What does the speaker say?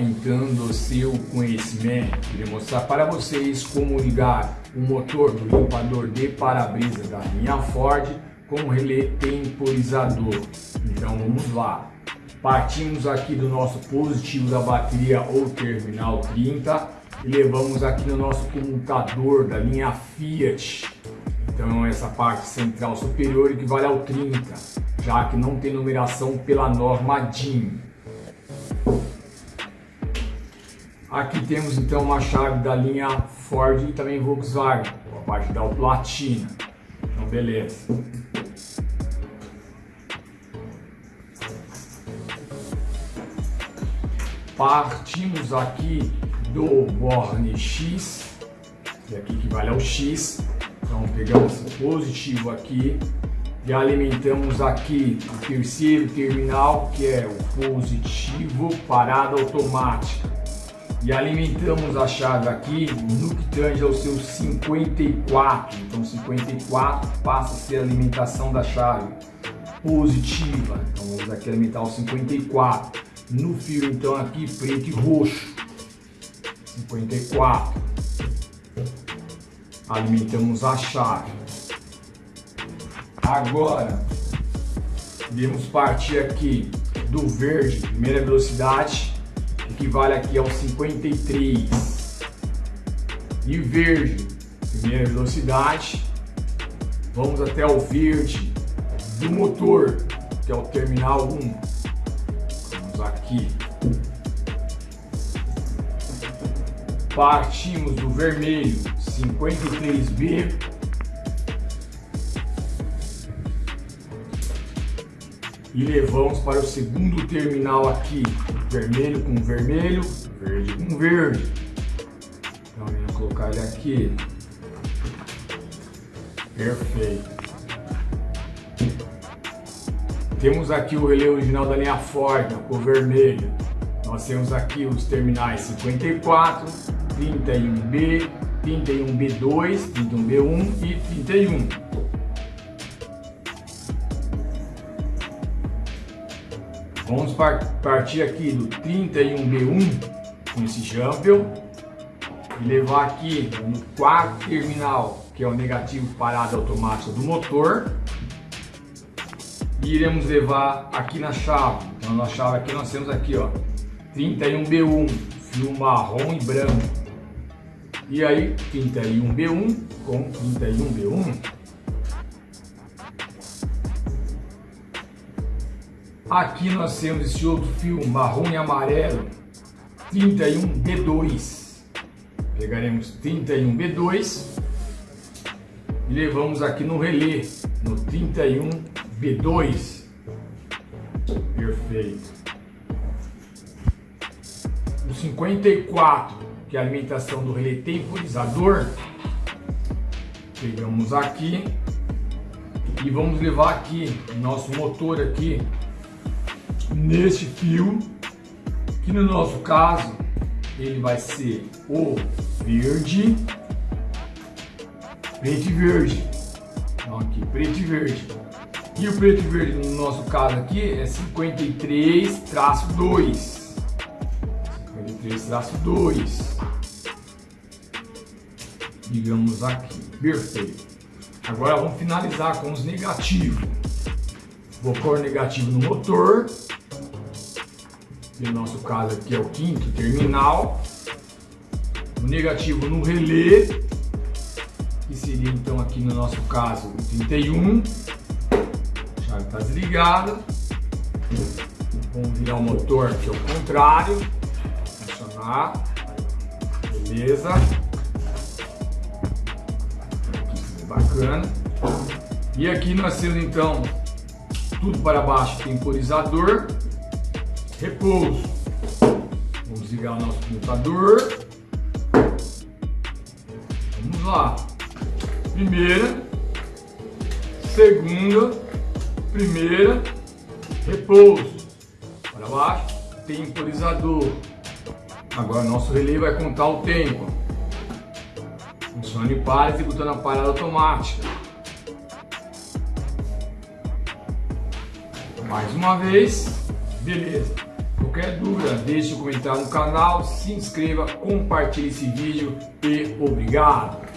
Aumentando seu conhecimento, queria mostrar para vocês como ligar o motor do limpador de para-brisa da linha Ford com relé temporizador. Então vamos lá. Partimos aqui do nosso positivo da bateria ou terminal 30 e levamos aqui no nosso comutador da linha Fiat. Então essa parte central superior equivale ao 30, já que não tem numeração pela norma DIN. Aqui temos então uma chave da linha Ford e também Volkswagen, a parte da platina. Então beleza. Partimos aqui do Borne X, que aqui equivale ao X. Então pegamos esse positivo aqui e alimentamos aqui o terceiro terminal, que é o positivo parada automática e alimentamos a chave aqui no que tange ao seu 54. Então 54 passa a ser a alimentação da chave positiva. Então vamos aqui alimentar o 54. No fio então aqui preto e roxo. 54. Alimentamos a chave. Agora devemos partir aqui do verde, primeira velocidade, equivale aqui ao 53. E verde, primeira velocidade, vamos até o verde do motor, que é o terminal 1. Vamos aqui. Partimos do vermelho, 53B, e levamos para o segundo terminal aqui, vermelho com vermelho, verde com verde. Então vamos colocar ele aqui. Perfeito. Temos aqui o relé original da linha Ford, com vermelho. Nós temos aqui os terminais 54, 31B, 31B2, 31B1 e 31. Vamos partir aqui do 31B1 com esse jumper e levar aqui no quarto terminal, que é o negativo parada automática do motor. E iremos levar aqui na chave. Então na chave aqui nós temos aqui, ó, 31B1, fio marrom e branco. E aí 31B1 com 31B1 Aqui nós temos esse outro fio marrom e amarelo, 31B2. Pegaremos 31B2 e levamos aqui no relé, no 31B2. Perfeito. O 54, que é a alimentação do relé temporizador, pegamos aqui e vamos levar aqui nosso motor aqui neste fio, que no nosso caso ele vai ser o verde, preto e verde. Então aqui, preto e verde. E o preto e verde no nosso caso aqui é 53 traço 2. 53 traço 2. Digamos aqui. Perfeito. Agora vamos finalizar com os negativos. Vou pôr negativo no motor no nosso caso aqui é o quinto terminal, o negativo no relé, que seria então aqui no nosso caso o 31, a chave está desligada, vamos virar o motor aqui ao contrário, funcionar, beleza, aqui bacana, e aqui nós temos então tudo para baixo temporizador, repouso. Vamos ligar o nosso computador. Vamos lá. Primeira, segunda, primeira, repouso. Para baixo, temporizador. Agora nosso relé vai contar o tempo. Funcione para executando a parada automática. Mais uma vez, beleza. Qualquer dúvida, deixe um comentário no canal, se inscreva, compartilhe esse vídeo e obrigado!